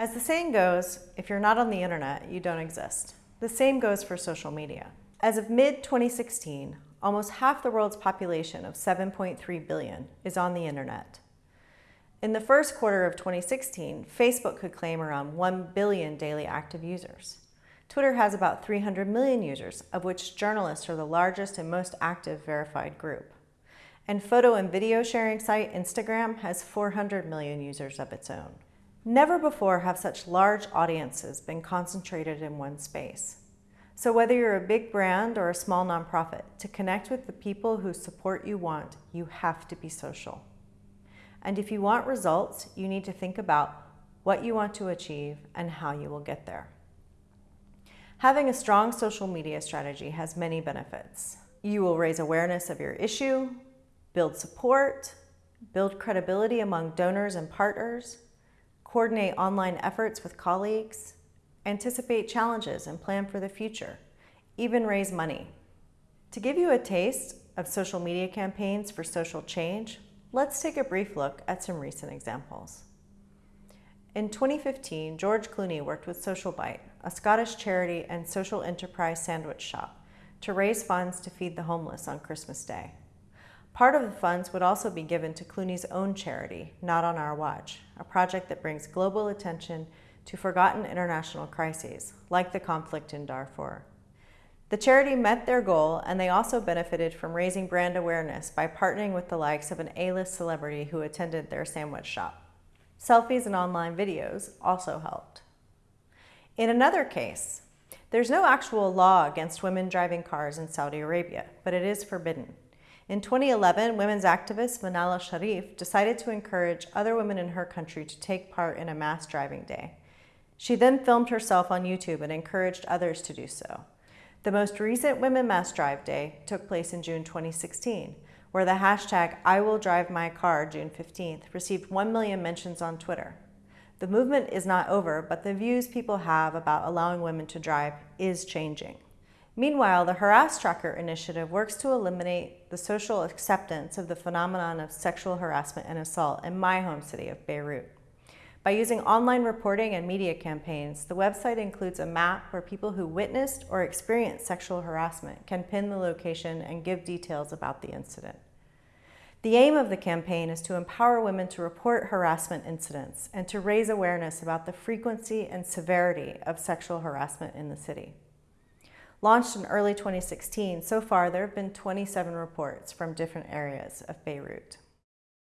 As the saying goes, if you're not on the internet, you don't exist. The same goes for social media. As of mid-2016, almost half the world's population of 7.3 billion is on the internet. In the first quarter of 2016, Facebook could claim around 1 billion daily active users. Twitter has about 300 million users, of which journalists are the largest and most active verified group. And photo and video sharing site Instagram has 400 million users of its own. Never before have such large audiences been concentrated in one space. So whether you're a big brand or a small nonprofit, to connect with the people who support you want, you have to be social. And if you want results, you need to think about what you want to achieve and how you will get there. Having a strong social media strategy has many benefits. You will raise awareness of your issue, build support, build credibility among donors and partners, coordinate online efforts with colleagues, anticipate challenges and plan for the future, even raise money. To give you a taste of social media campaigns for social change, let's take a brief look at some recent examples. In 2015, George Clooney worked with Social Bite, a Scottish charity and social enterprise sandwich shop, to raise funds to feed the homeless on Christmas Day. Part of the funds would also be given to Clooney's own charity, Not on Our Watch, a project that brings global attention to forgotten international crises, like the conflict in Darfur. The charity met their goal and they also benefited from raising brand awareness by partnering with the likes of an A-list celebrity who attended their sandwich shop. Selfies and online videos also helped. In another case, there's no actual law against women driving cars in Saudi Arabia, but it is forbidden. In 2011, women's activist Manal Sharif decided to encourage other women in her country to take part in a mass driving day. She then filmed herself on YouTube and encouraged others to do so. The most recent Women Mass Drive Day took place in June 2016, where the hashtag I will drive my car June 15th received 1 million mentions on Twitter. The movement is not over, but the views people have about allowing women to drive is changing. Meanwhile, the Harass Tracker initiative works to eliminate the social acceptance of the phenomenon of sexual harassment and assault in my home city of Beirut. By using online reporting and media campaigns, the website includes a map where people who witnessed or experienced sexual harassment can pin the location and give details about the incident. The aim of the campaign is to empower women to report harassment incidents and to raise awareness about the frequency and severity of sexual harassment in the city. Launched in early 2016, so far there have been 27 reports from different areas of Beirut.